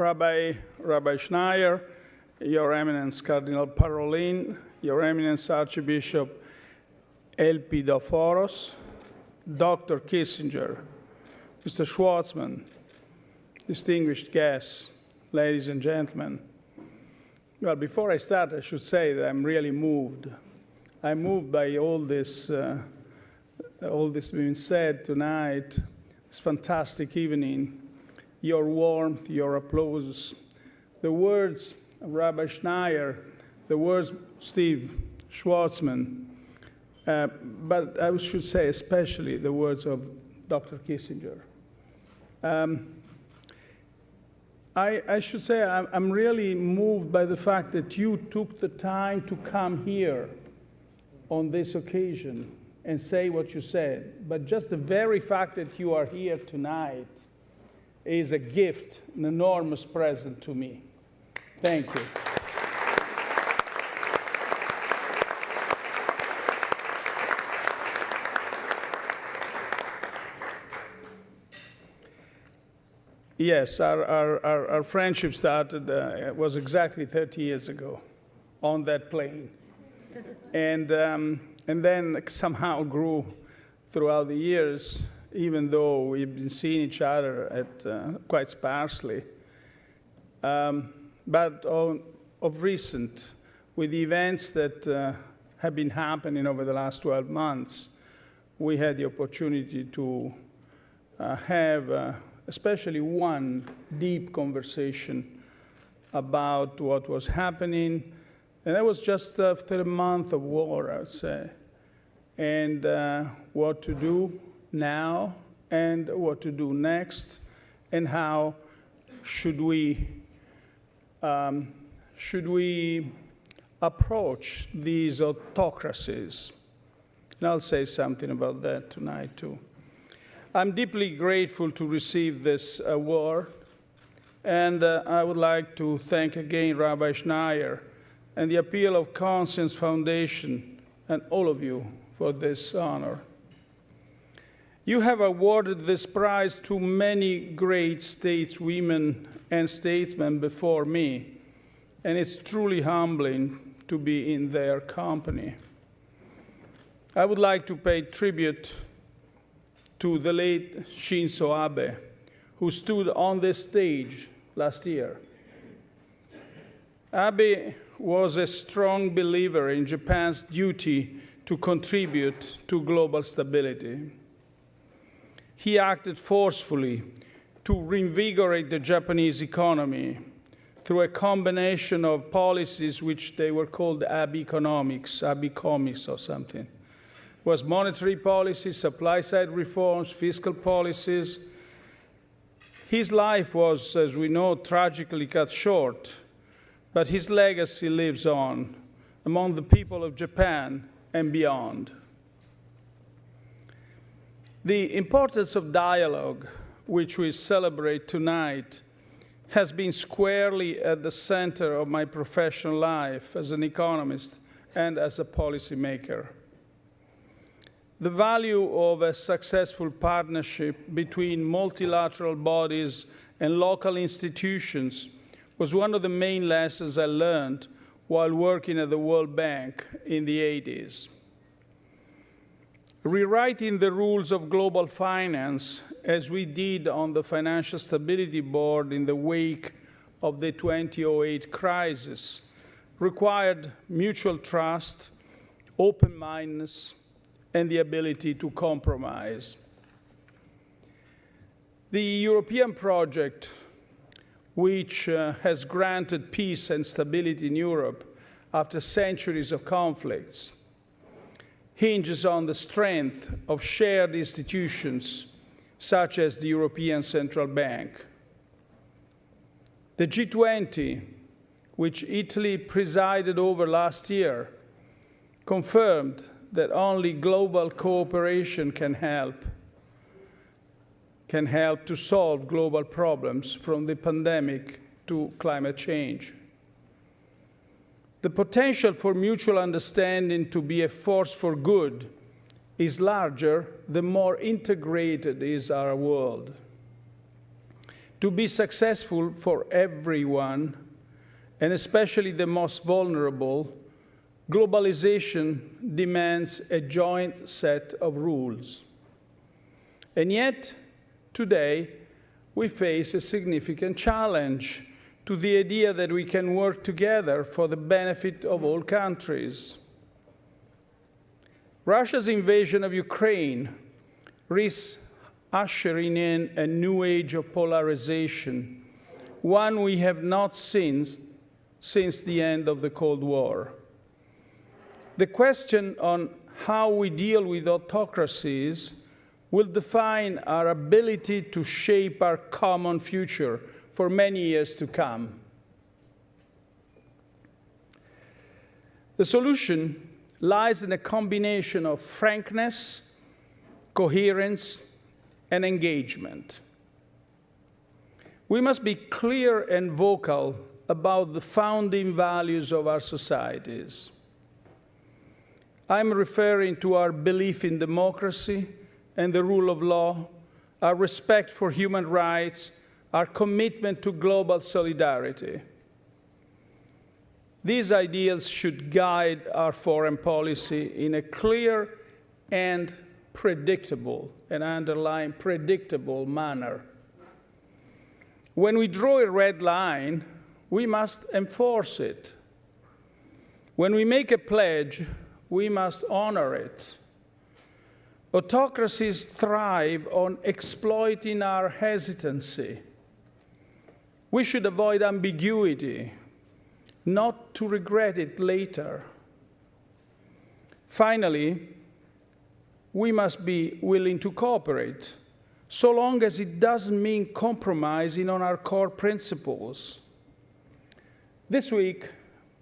Rabbi, Rabbi Schneier, Your Eminence Cardinal Parolin, Your Eminence Archbishop Elpidophoros, Dr. Kissinger, Mr. Schwarzman, distinguished guests, ladies and gentlemen. Well, before I start, I should say that I'm really moved. I'm moved by all this, uh, all this being said tonight, this fantastic evening, your warmth, your applause, the words of Rabbi Schneier, the words Steve Schwarzman, uh, but I should say especially the words of Dr. Kissinger. Um, I, I, should say I'm, I'm really moved by the fact that you took the time to come here on this occasion and say what you said. But just the very fact that you are here tonight is a gift, an enormous present to me. Thank you. Yes, our, our, our, our friendship started, uh, was exactly 30 years ago on that plane. and, um, and then somehow grew throughout the years, even though we've been seeing each other at, uh, quite sparsely. Um, but on, of recent, with the events that uh, have been happening over the last 12 months, we had the opportunity to uh, have uh, especially one deep conversation about what was happening. And that was just after a month of war, I would say, and uh, what to do now and what to do next, and how should we um, should we approach these autocracies? And I'll say something about that tonight too. I'm deeply grateful to receive this award, and uh, I would like to thank again Rabbi Schneier and the Appeal of Conscience Foundation and all of you for this honor. You have awarded this prize to many great stateswomen and statesmen before me, and it's truly humbling to be in their company. I would like to pay tribute to the late Shinzo Abe, who stood on this stage last year. Abe was a strong believer in Japan's duty to contribute to global stability. He acted forcefully to reinvigorate the Japanese economy through a combination of policies which they were called Abe economics, Abecomics or something was monetary policy, supply side reforms, fiscal policies. His life was, as we know, tragically cut short, but his legacy lives on among the people of Japan and beyond. The importance of dialogue, which we celebrate tonight, has been squarely at the center of my professional life as an economist and as a policymaker. The value of a successful partnership between multilateral bodies and local institutions was one of the main lessons I learned while working at the World Bank in the 80s. Rewriting the rules of global finance, as we did on the Financial Stability Board in the wake of the 2008 crisis, required mutual trust, open-mindedness, and the ability to compromise. The European project, which uh, has granted peace and stability in Europe after centuries of conflicts, hinges on the strength of shared institutions such as the European Central Bank. The G20, which Italy presided over last year, confirmed that only global cooperation can help, can help to solve global problems from the pandemic to climate change. The potential for mutual understanding to be a force for good is larger the more integrated is our world. To be successful for everyone, and especially the most vulnerable, globalization demands a joint set of rules. And yet, today, we face a significant challenge to the idea that we can work together for the benefit of all countries. Russia's invasion of Ukraine risks ushering in a new age of polarization, one we have not seen since the end of the Cold War. The question on how we deal with autocracies will define our ability to shape our common future for many years to come. The solution lies in a combination of frankness, coherence, and engagement. We must be clear and vocal about the founding values of our societies. I'm referring to our belief in democracy and the rule of law, our respect for human rights, our commitment to global solidarity. These ideals should guide our foreign policy in a clear and predictable, and underline predictable manner. When we draw a red line, we must enforce it. When we make a pledge, we must honor it. Autocracies thrive on exploiting our hesitancy. We should avoid ambiguity, not to regret it later. Finally, we must be willing to cooperate, so long as it doesn't mean compromising on our core principles. This week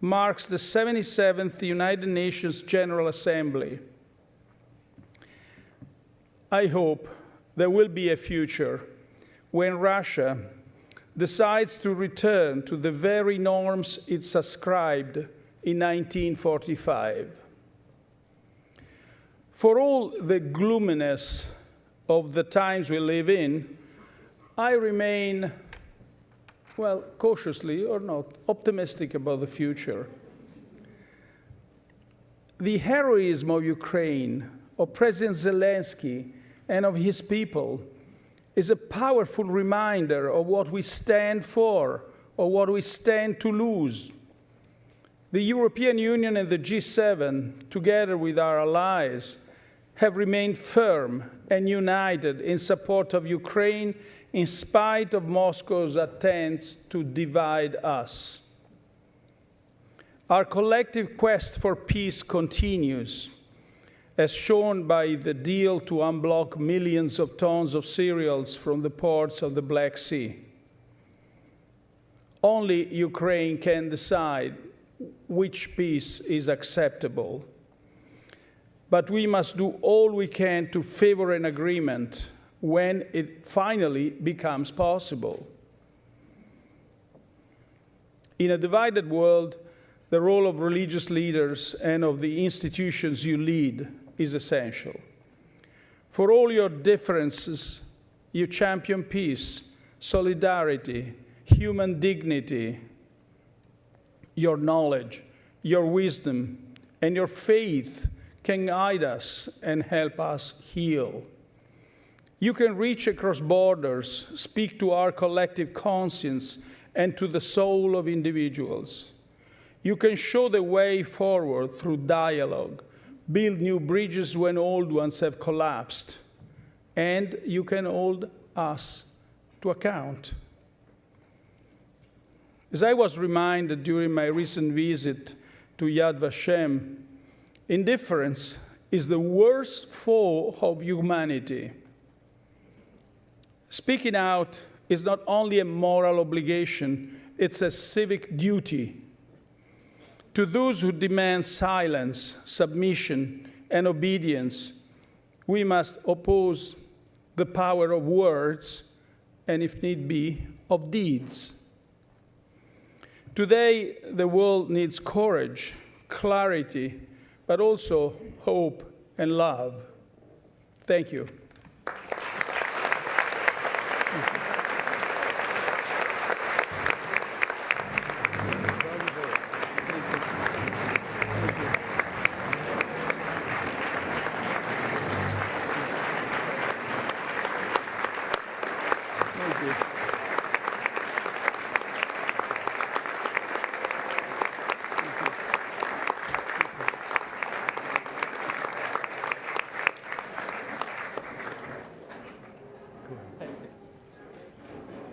marks the 77th United Nations General Assembly. I hope there will be a future when Russia decides to return to the very norms it subscribed in 1945. For all the gloominess of the times we live in, I remain, well, cautiously or not, optimistic about the future. The heroism of Ukraine, of President Zelensky, and of his people is a powerful reminder of what we stand for or what we stand to lose. The European Union and the G7, together with our allies, have remained firm and united in support of Ukraine in spite of Moscow's attempts to divide us. Our collective quest for peace continues, as shown by the deal to unblock millions of tons of cereals from the ports of the Black Sea. Only Ukraine can decide which peace is acceptable but we must do all we can to favor an agreement when it finally becomes possible. In a divided world, the role of religious leaders and of the institutions you lead is essential. For all your differences, you champion peace, solidarity, human dignity, your knowledge, your wisdom, and your faith can guide us and help us heal. You can reach across borders, speak to our collective conscience and to the soul of individuals. You can show the way forward through dialogue, build new bridges when old ones have collapsed, and you can hold us to account. As I was reminded during my recent visit to Yad Vashem, Indifference is the worst foe of humanity. Speaking out is not only a moral obligation, it's a civic duty. To those who demand silence, submission, and obedience, we must oppose the power of words and, if need be, of deeds. Today, the world needs courage, clarity, but also hope and love. Thank you.